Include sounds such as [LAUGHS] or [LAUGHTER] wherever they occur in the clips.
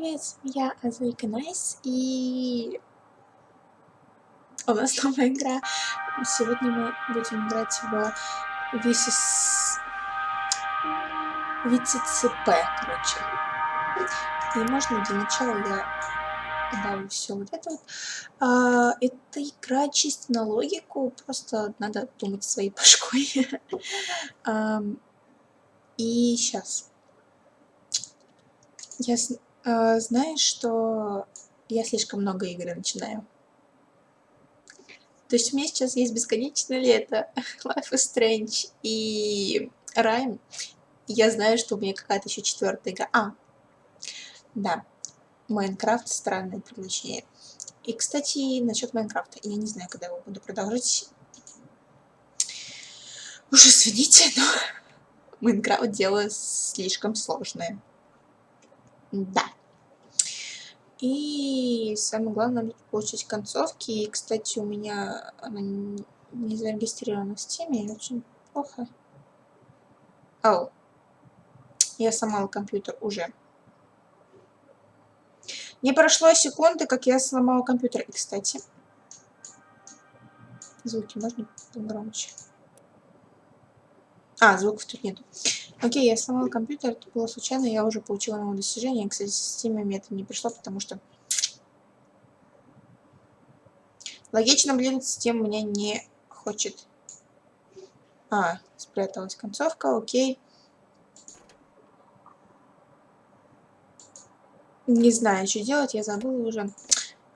привет, я Азуика Найс, и у нас новая игра. Сегодня мы будем играть в Висис... ВЦЦП, короче. И можно для начала я добавлю все вот это вот. А, это игра чисто на логику, просто надо думать своей башкой. [LAUGHS] И сейчас. Я э, знаешь, что я слишком много игр начинаю. То есть у меня сейчас есть бесконечное лето, [LAUGHS] Life is Strange и Rhyme. Я знаю, что у меня какая-то еще четвертая игра. А, да, Майнкрафт странное приключение. И, кстати, насчет Майнкрафта. Я не знаю, когда его буду продолжить. Уже извините, но [LAUGHS] Майнкрафт дело слишком сложное. Да. И самое главное, получить концовки. И, кстати, у меня она не зарегистрирована в стиме. Очень плохо. Ау. Я сломала компьютер уже. Не прошло секунды, как я сломала компьютер. И, кстати, звуки можно погромче? А, звуков тут нету. Окей, я сломала компьютер, это было случайно, я уже получила новое достижение. Кстати, с Steam мне это не пришло, потому что... Логично, блин, Steam меня не хочет. А, спряталась концовка, окей. Не знаю, что делать, я забыла уже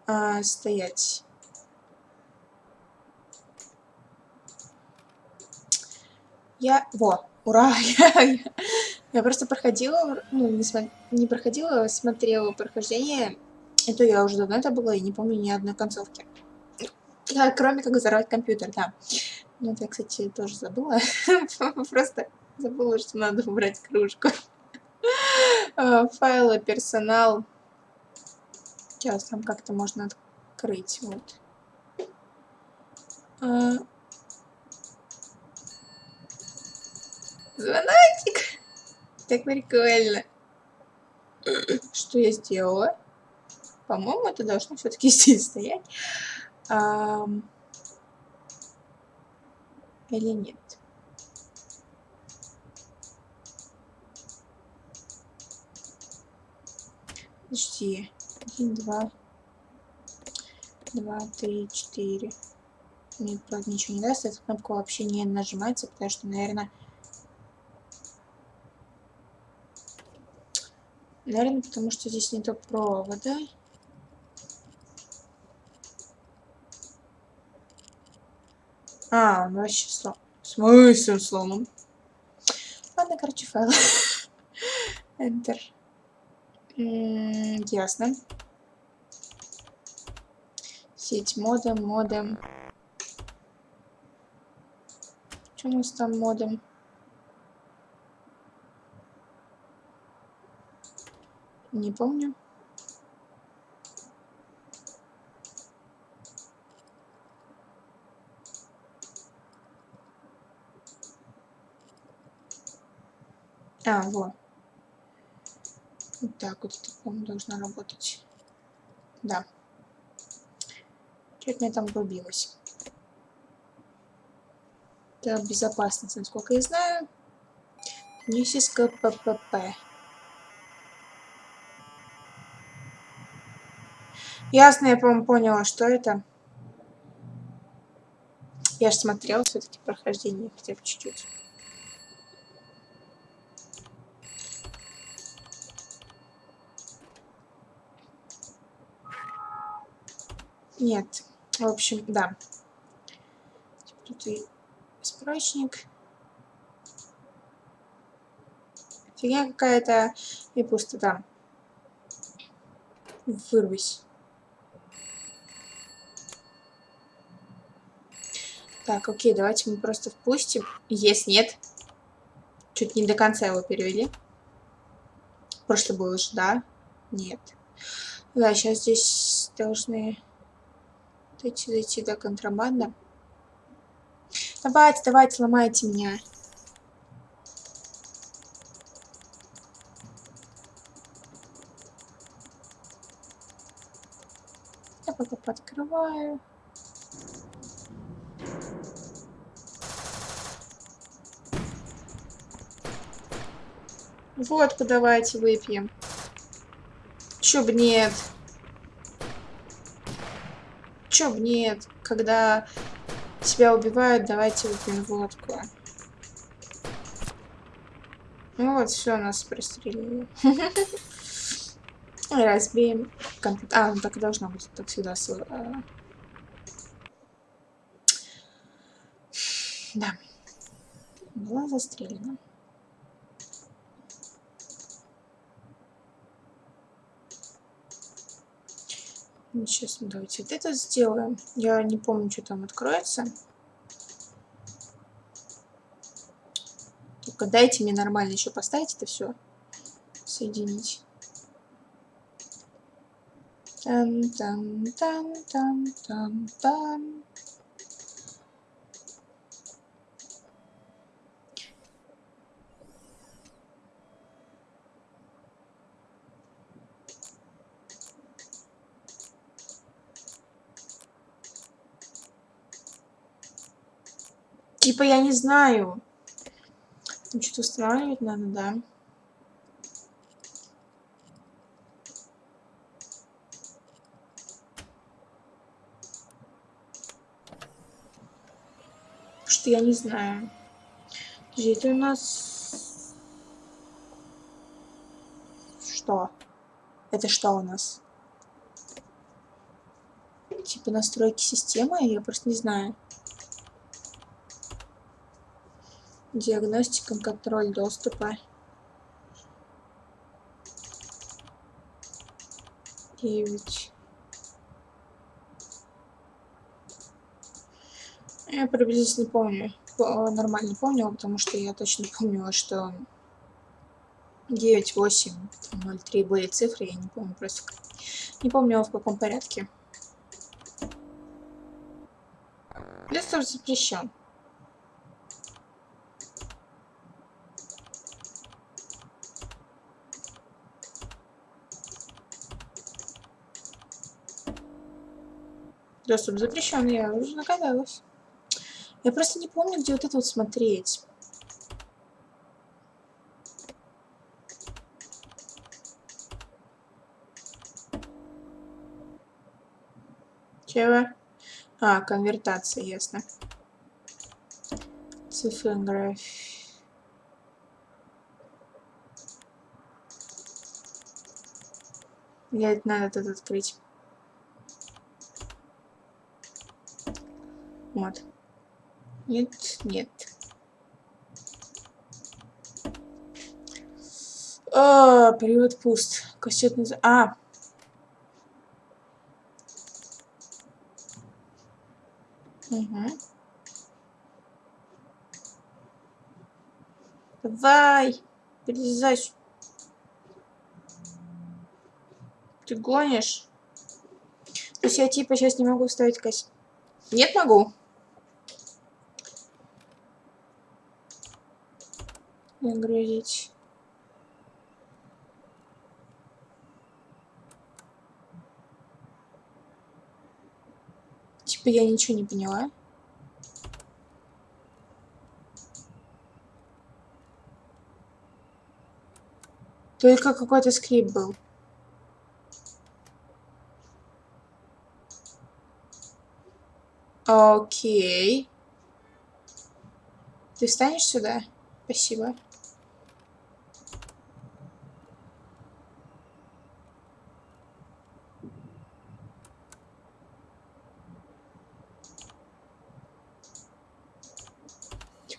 а, стоять. Я... Во, Ура! [LAUGHS] Я, я просто проходила, ну, не, не проходила, смотрела прохождение. Это я уже давно это было и не помню ни одной концовки. Да, кроме как взорвать компьютер, да. Ну, это я, кстати, тоже забыла. [LAUGHS] Просто забыла, что надо убрать кружку. [LAUGHS] А, файлы, персонал. Сейчас там как-то можно открыть. Вот. Звоночек. Так прикольно. Что я сделала? По-моему, это должно все-таки [LAUGHS] здесь стоять. Или нет? Подожди. Один, два. Два, три, четыре. Мне, правда, ничего не даст. Эта кнопка вообще не нажимается, потому что, наверное, Наверное, потому что здесь нету провода. А, он вообще слом. В смысле сломан? Ладно, короче, файл. [LAUGHS] Enter. ясно. Сеть модем, модем. Что у нас там модем? Не помню. А, вот. Вот так вот, по-моему, должна работать. Да. Что-то мне там врубилось. Это безопасность, насколько я знаю. Нисис КППП. Ясно, я, по-моему, поняла, что это. Я же смотрела все-таки прохождение хотя бы чуть-чуть. Нет. В общем, да. Тут и справочник. Фигня какая-то и пустота. Вырвись. Так, окей, давайте мы просто впустим. Есть, нет. Чуть не до конца его перевели. Прошлый был уже, да? Нет. Да, сейчас здесь должны дойти, дойти до да, контрабанда. Давайте, давайте, ломайте меня. Я пока подкрываю. Водку давайте выпьем. Чё б нет? Чё б нет? Когда тебя убивают, давайте выпьем водку. Ну вот, все, нас пристрелили. [LAUGHS] Разбеем компьютер. А, ну так и должно быть. Так всегда. А. Да. Была застрелена. Сейчас давайте вот это сделаем. Я не помню, что там откроется. Только дайте мне нормально еще поставить это все. Соединить. Там, там, там, там, там, там. Типа я не знаю. Что-то устанавливать надо, да. Что я не знаю. Подожди, это у нас... Что? Это что у нас? Типа настройки системы? Я просто не знаю. Диагностика, контроль доступа. Девять. Я приблизительно помню. Нормально помню, потому что я точно помнила, что 9, 8, 0, 3 были цифры, я не помню просто. Не помню в каком порядке. Доступ запрещен. Доступ запрещен, я уже догадалась. Я просто не помню, где вот это вот смотреть. Чего? А, конвертация, ясно. Цифрография. Я надо этот открыть. Вот. Нет, нет. А, период пуст. Кассетный... А! Угу. Давай! Перелезай. Ты гонишь? То есть я типа сейчас не могу ставить кассету. Нет, могу. Нагрузить. Типа я ничего не поняла. Только какой-то скрипт был. Окей. Ты встанешь сюда? Спасибо.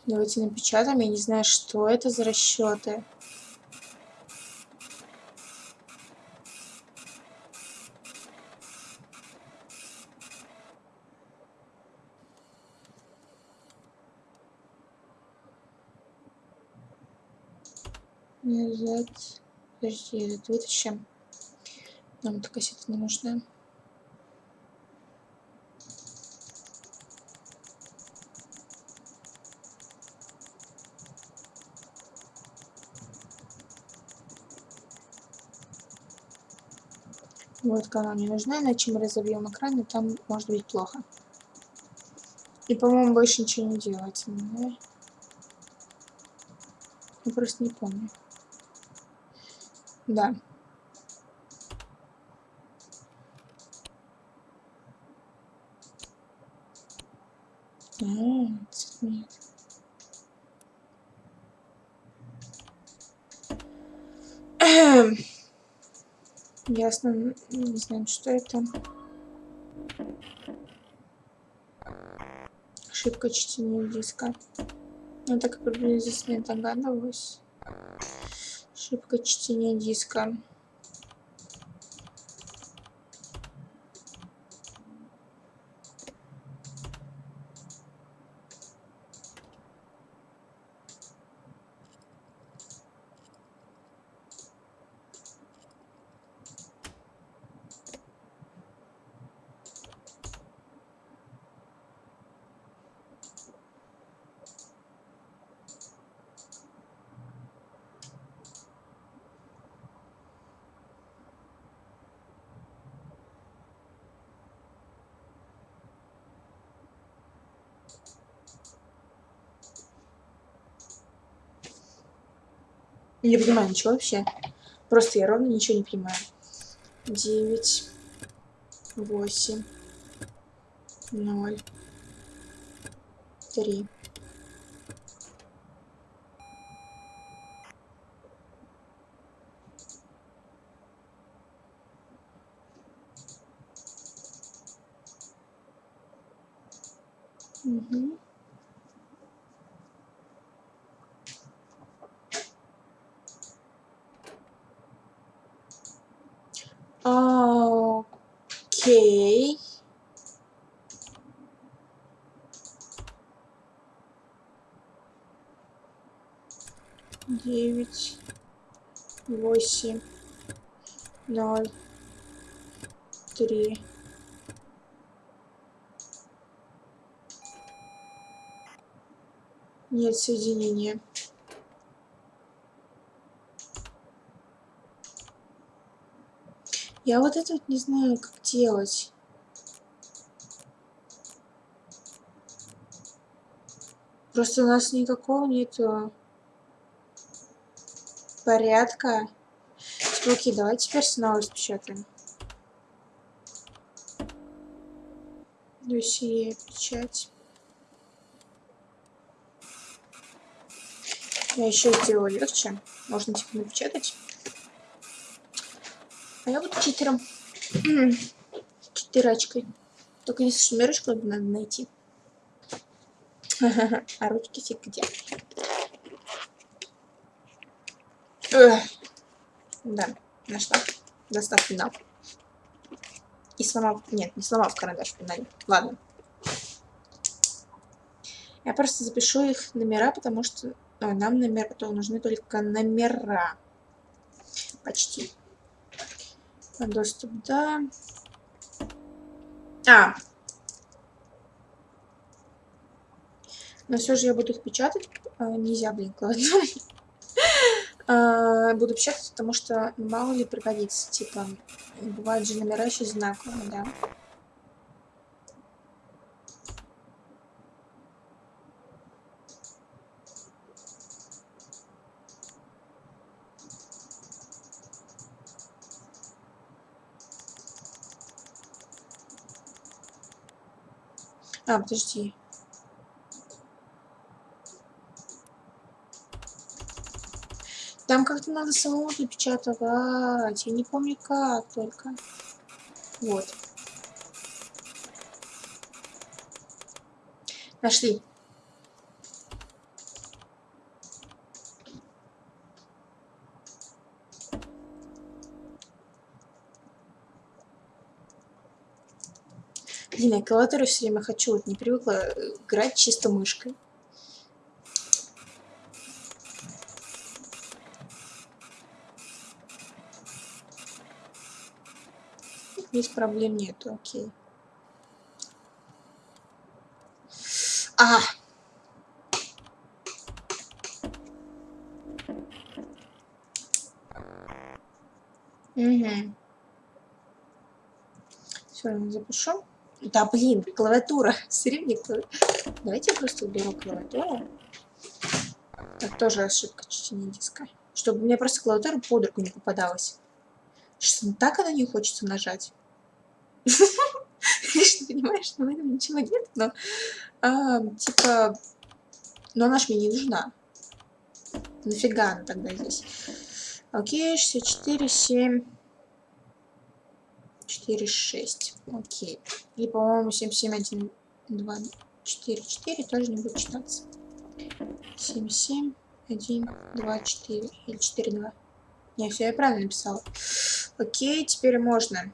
Давайте напечатаем. Я не знаю, что это за расчеты. Назад. Подожди, этот вытащим. Нам эта кассета не нужна. Вот канал не нужна, иначе мы разобьем экран, и там может быть плохо. И, по-моему, больше ничего не делается, да? Я просто не помню. Да. А, нет. Ясно, не знаю, что это. Ошибка чтения диска. Я так приблизительно догадываюсь. Ошибка чтения диска. Не понимаю ничего вообще. Просто я ровно ничего не понимаю. Девять, восемь, ноль, три. Угу. Окей. Девять, восемь, ноль, три. Нет соединения. Я вот это вот не знаю, как делать. Просто у нас никакого нету порядка. Окей, давайте теперь снова распечатаем. Досье, печать. Я еще сделала легче. Можно типа напечатать. А я буду читером. Читерачкой. Только не шмерочку надо найти. [LAUGHS] А ручки фиг где. Да, нашла. Достав финал. И сломал... Нет, не сломал карандаш в финале. Ладно. Я просто запишу их номера, потому что а, нам номер... то нужны только номера. Почти. Доступ, да. А. Но все же я буду их печатать. А, нельзя, блин, [LAUGHS] а, буду печатать, потому что мало ли пригодится. Типа, бывают же номера еще знаковые, да. А, подожди. Там как-то надо самому напечатать. Я не помню как только. Вот. Нашли. Блин, я клавиатуру все время хочу, вот не привыкла э, играть чисто мышкой. Здесь проблем нету, окей. А! Угу. правильно запишу. Да, блин, клавиатура. [LAUGHS] Все Давайте я просто уберу клавиатуру. Так, тоже ошибка чтения диска. Чтобы мне просто клавиатура под руку не попадалась. Что так она не хочется нажать. [LAUGHS] Конечно, понимаешь, что в этом ничего нет, но а, типа, но она ж мне не нужна. Нафига она тогда здесь? Окей, 64, 7, 4, 6. Окей. И, по-моему, 7, 7, 1, 2, 4, 4 тоже не будет читаться. 7, 7, 1, 2, 4. Или 4, 2. Не, все я правильно написала. Окей, теперь можно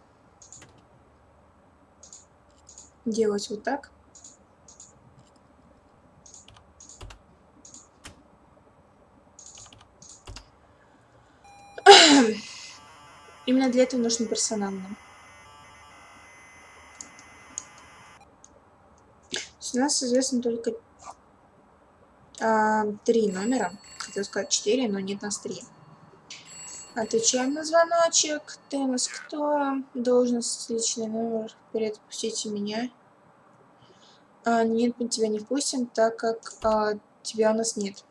делать вот так. Именно для этого нужно персонально. У нас известно только а, три номера. Хотел сказать четыре, но нет нас три. Отвечаем на звоночек. Ты нас кто? Должность, личный номер. Вперед, пустите меня. А, нет, мы тебя не впустим, так как а, тебя у нас нет.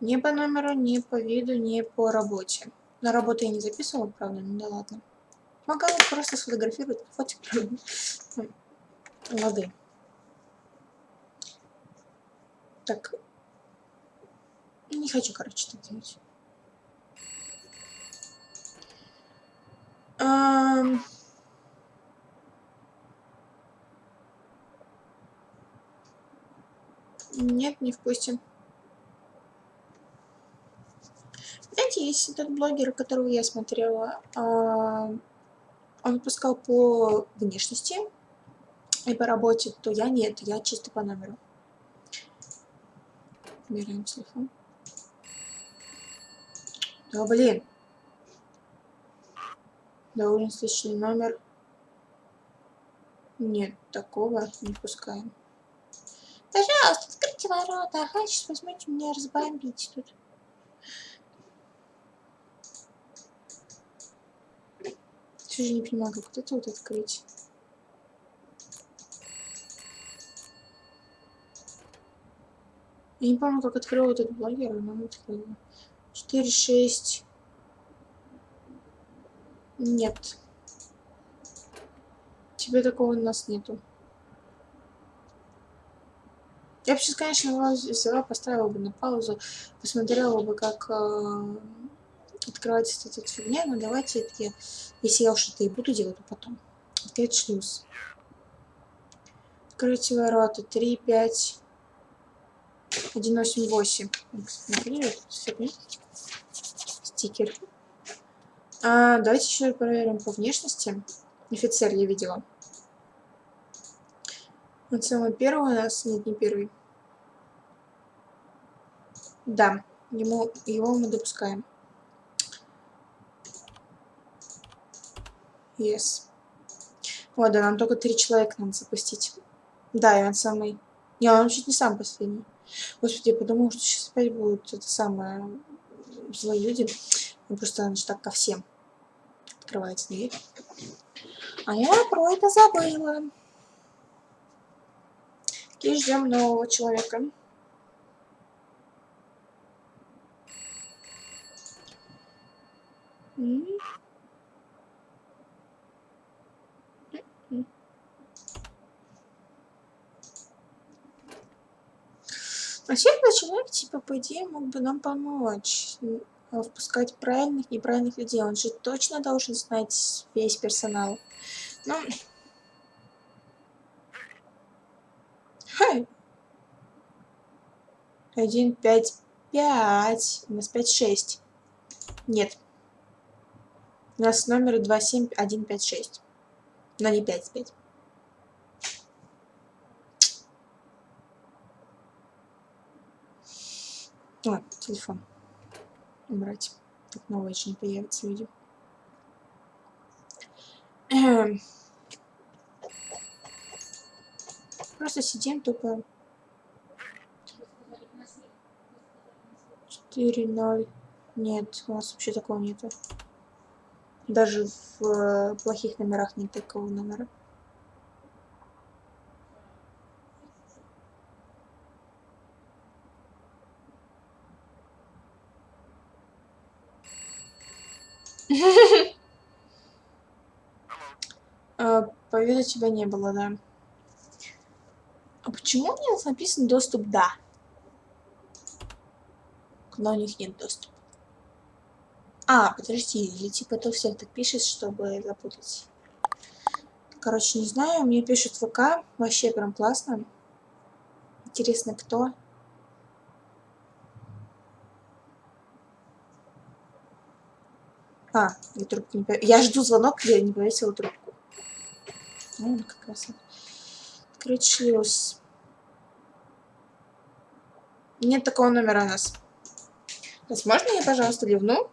Ни по номеру, ни по виду, ни по работе. На работу я не записывала, правда, ну да ладно. Могла просто сфотографировать фотик, правда. Лады. Так. Не хочу, короче, так делать. Um... Нет, не впустим. Знаете, есть этот блогер, которого я смотрела, а, он выпускал по внешности и по работе, то я нет, я чисто по номеру. Берем телефон. Да блин. Довольно личный номер. Нет, такого не пускаем. Пожалуйста, откройте ворота. Сейчас возьмете меня разбомбить тут. Все же не понимаю, как вот это вот открыть. Я не помню, как открыл этот блогер, но открыла. 4, 6. Нет. Тебе такого у нас нету. Я бы сейчас, конечно, его взяла, поставила бы на паузу, посмотрела бы, как э, открывается эта фигня, но давайте это я, если я уж это и буду делать, то потом. Открыть шлюз. Откройте ворота. 3, 5, 1, 8, 8. Стикер. А, давайте еще проверим по внешности. Офицер я видела. Вот самый первый у нас, нет, не первый. Да, ему, его мы допускаем. Yes. О, да, нам только три человека надо запустить. Да, и он самый... Не, он чуть не сам последний. Господи, я подумала, что сейчас опять будут это самое... Злые люди. Ну, просто он же так ко всем открывается дверь. А я про это забыла. И ждем нового человека. Вообще, этот человек, типа, по идее, мог бы нам помочь впускать правильных, неправильных людей. Он же точно должен знать весь персонал. Ну, Хай. Один, пять, пять. У нас пять, шесть. Нет. У нас номер два, семь, один, пять, шесть. Но не пять, пять. А, телефон. Убрать. Так новый еще не появится, видимо. Эм. Просто сидим тупо. 4, 0. Нет, у нас вообще такого нету. Даже в э, плохих номерах нет такого номера. Виду тебя не было, да. А почему у меня написан доступ «да»? Когда у них нет доступа. А, подожди, или типа это у всех так пишет, чтобы запутать. Короче, не знаю, мне пишут ВК, вообще прям классно. Интересно, кто? А, я трубку не. Я жду звонок, я не повесила трубку. Ну, как раз. Открыть шлюз. Нет такого номера у нас. Возможно, я, пожалуйста, ливну?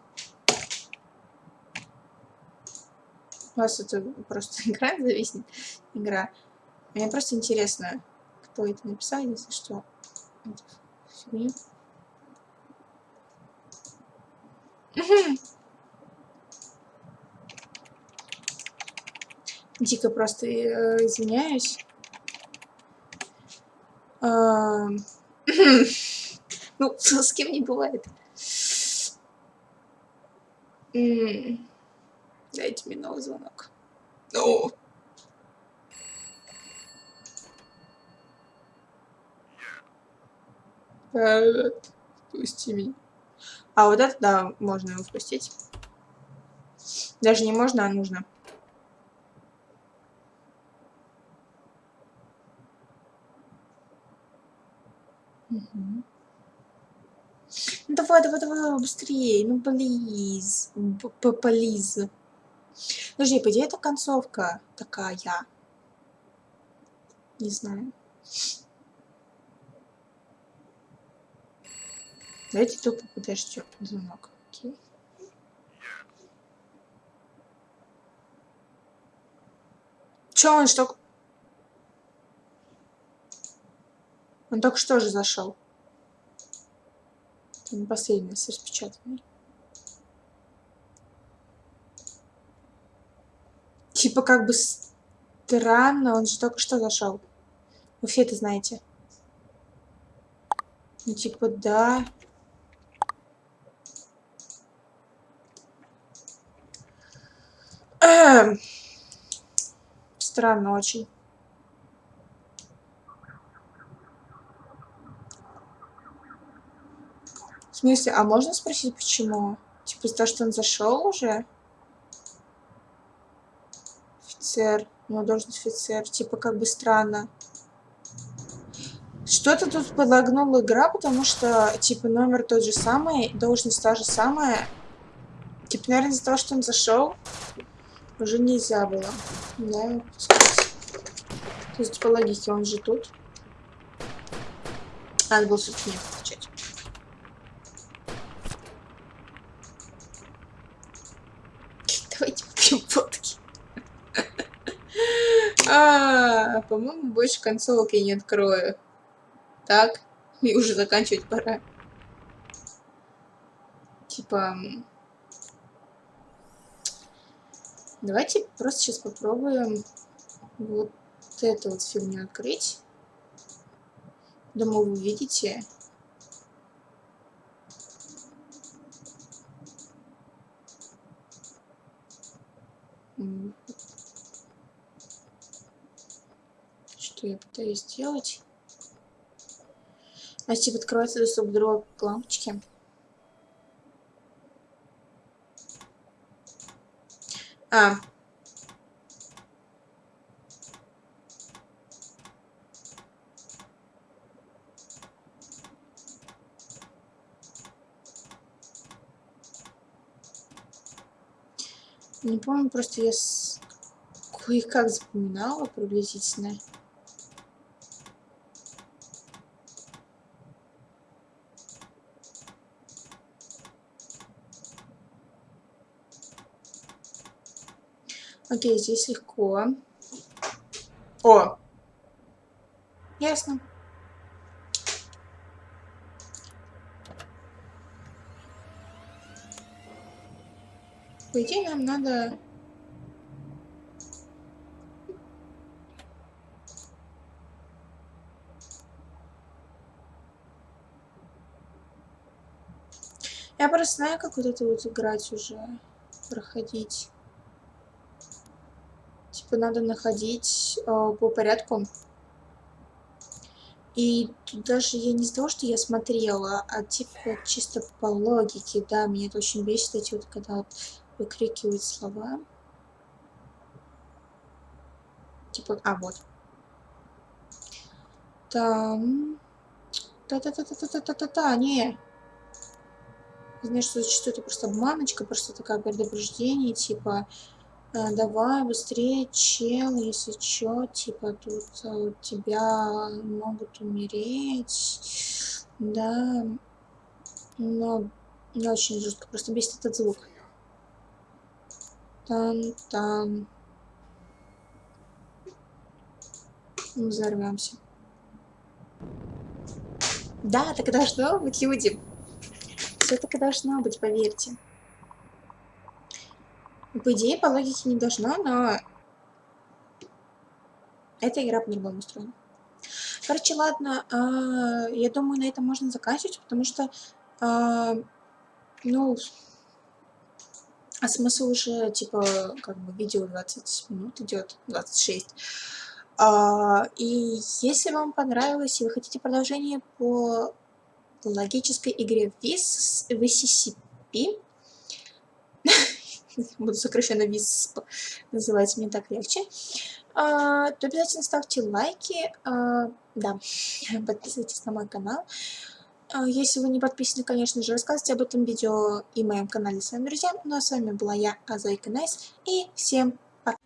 У вас это просто [LAUGHS] игра зависнет. Игра. Мне просто интересно, кто это написал, если что. Фигню. Дико просто э, извиняюсь. А, [COUGHS] ну, [LAUGHS] с кем не бывает. Дайте мне новый звонок. Ну. Привет. Пусти меня. А вот это, да, можно его впустить. Даже не можно, а нужно. Ну давай, давай, давай, быстрее. Ну, плиз. Плиз. Подожди, по идее, это концовка такая. Не знаю. Давайте тупо подождем звонок. Окей. Че он что? Он только что же зашел. Это последний, с распечатанный. Типа как бы странно, он же только что зашел. Вы все это знаете. Ну типа да. Эм. Странно очень. Смысле, а можно спросить, почему? Типа за то, что он зашел уже? Офицер. У него должность офицер. Типа как бы странно. Что-то тут подлагнула игра, потому что, типа, номер тот же самый, должность та же самая. Типа, наверное, из-за того, что он зашел, уже нельзя было. Да, То есть, по логике, он же тут. Надо было, собственно, не включать. Давайте попьем водки. А, по-моему, больше концовок я не открою. Так, и уже заканчивать пора. Типа... Давайте просто сейчас попробуем вот эту вот фигню открыть. Думаю, вы видите. Что я пытаюсь сделать? А типа открывается доступ к другой лампочке. А. Не помню, просто я с... кое-как запоминала приблизительно. Окей, здесь легко. О! Ясно. По идее, нам надо... Я просто знаю, как вот это вот играть уже, проходить. Типа надо находить э, по порядку. И тут даже я не того, что я смотрела, а типа чисто по логике, да, меня это очень бесит, эти вот, когда выкрикивают слова. Типа, а вот. Там... Та-та-та-та-та-та-та-та, не. Знаешь, что зачастую это просто обманочка, просто такая предупреждение, типа, давай быстрее, чел, если чё, типа, тут э, у тебя могут умереть, да, но не очень жестко, просто бесит этот звук. Тан-тан. Взорвемся. Да, так должно быть, люди. Все так и должно быть, поверьте. По идее, по логике не должно, но... Эта игра по-другому устроена. Короче, ладно, э, я думаю, на этом можно заканчивать, потому что, э, ну, а смысл уже, типа, как бы видео 20 минут идет, 26. А, и если вам понравилось, и вы хотите продолжение по логической игре VCCP, [LAUGHS] буду сокращенно ВИС называть, мне так легче, а, то обязательно ставьте лайки, а, да, [LAUGHS] подписывайтесь на мой канал. А, если вы не подписаны, конечно же, рассказывайте об этом видео и моем канале своим друзьям. Ну а с вами была я, Азайка Найс, и всем пока!